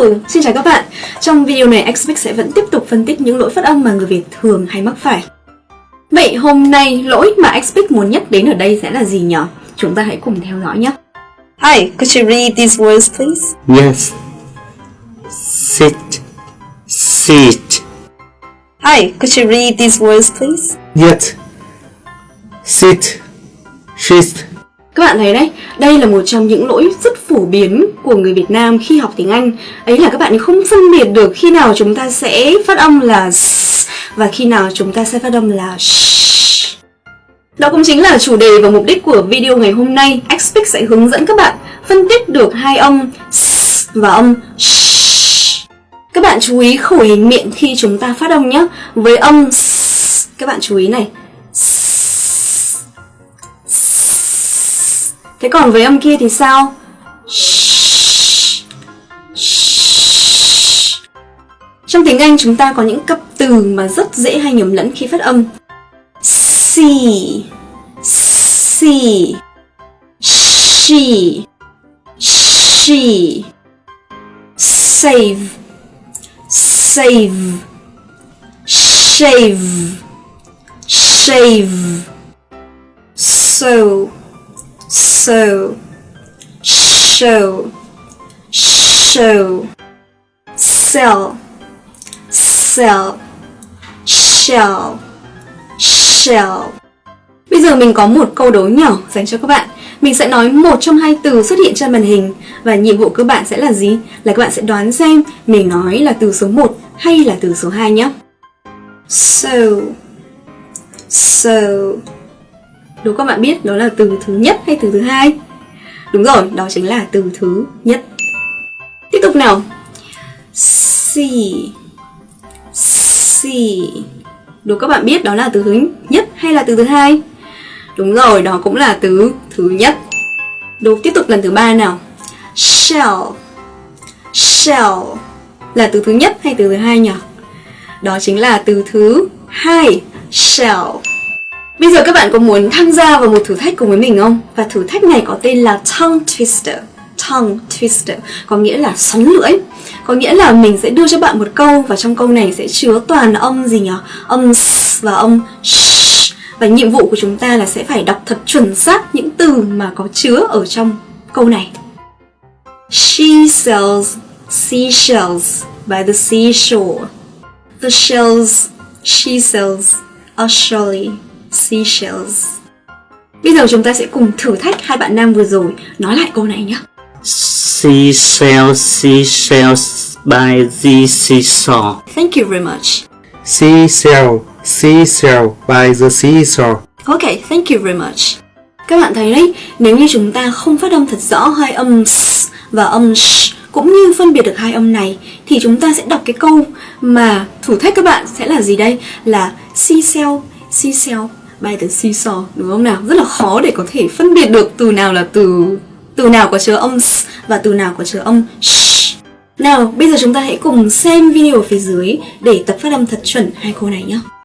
Hello, xin chào các bạn Trong video này Xpic sẽ vẫn tiếp tục phân tích những lỗi phát âm mà người Việt thường hay mắc phải Vậy hôm nay lỗi mà Xpic muốn nhắc đến ở đây sẽ là gì nhỉ? Chúng ta hãy cùng theo dõi nhé Hi, could you read these words please? Yes. Sit. Sit. Hi, could you read these words please? Yet. Sit. Sit. Các bạn thấy đấy, đây là một trong những lỗi rất phổ biến của người Việt Nam khi học tiếng Anh. Ấy là các bạn không phân biệt được khi nào chúng ta sẽ phát âm là s và khi nào chúng ta sẽ phát âm là sh. Đó cũng chính là chủ đề và mục đích của video ngày hôm nay. Xpic sẽ hướng dẫn các bạn phân tích được hai âm s và âm sh. Các bạn chú ý khẩu hình miệng khi chúng ta phát âm nhé. Với âm s, các bạn chú ý này. Thế còn với âm kia thì sao? Trong tiếng Anh chúng ta có những cặp từ mà rất dễ hay nhầm lẫn khi phát âm. See, see, she, she, save, save, shave, shave, so, so, show, show, sell, sell, shell, shell. Bây giờ mình có một câu đố nhỏ dành cho các bạn. Mình sẽ nói một trong hai từ xuất hiện trên màn hình và nhiệm vụ của bạn sẽ là gì? Là các bạn sẽ đoán xem mình nói là từ số 1 hay là từ số 2 nhé. So, so, Đố các bạn biết đó là từ thứ nhất hay từ thứ hai? Đúng rồi, đó chính là từ thứ nhất. Tiếp tục nào. See. See. Đố các bạn biết đó là từ thứ nhất hay là từ thứ hai? Đúng rồi, đó cũng là từ thứ nhất. Đố tiếp tục lần thứ ba nào. Shell. Shell là từ thứ nhất hay từ thứ hai nhỉ? Đó chính là từ thứ hai. Shell. Bây giờ các bạn có muốn tham gia vào một thử thách cùng với mình không? Và thử thách này có tên là Tongue Twister. Tongue Twister có nghĩa là xoắn lưỡi. Có nghĩa là mình sẽ đưa cho bạn một câu và trong câu này sẽ chứa toàn âm gì nhỉ? Âm s và âm sh. Và nhiệm vụ của chúng ta là sẽ phải đọc thật chuẩn xác những từ mà có chứa ở trong câu này. She sells seashells by the seashore. The shells she sells are surely seashells. Bây giờ chúng ta sẽ cùng thử thách hai bạn nam vừa rồi nói lại câu này nhé. Seashell, seashells by the seashore. Thank you very much. Seashell, seashell by the seashore. Ok, thank you very much. Các bạn thấy đấy, nếu như chúng ta không phát âm thật rõ hai âm s và âm sh cũng như phân biệt được hai âm này thì chúng ta sẽ đọc cái câu mà thử thách các bạn sẽ là gì đây? Là seashell, seashell by the seesaw đúng không nào? Rất là khó để có thể phân biệt được từ nào là từ từ nào có chứa âm s và từ nào có chứa âm sh. Nào, bây giờ chúng ta hãy cùng xem video ở phía dưới để tập phát âm thật chuẩn hai câu này nhé.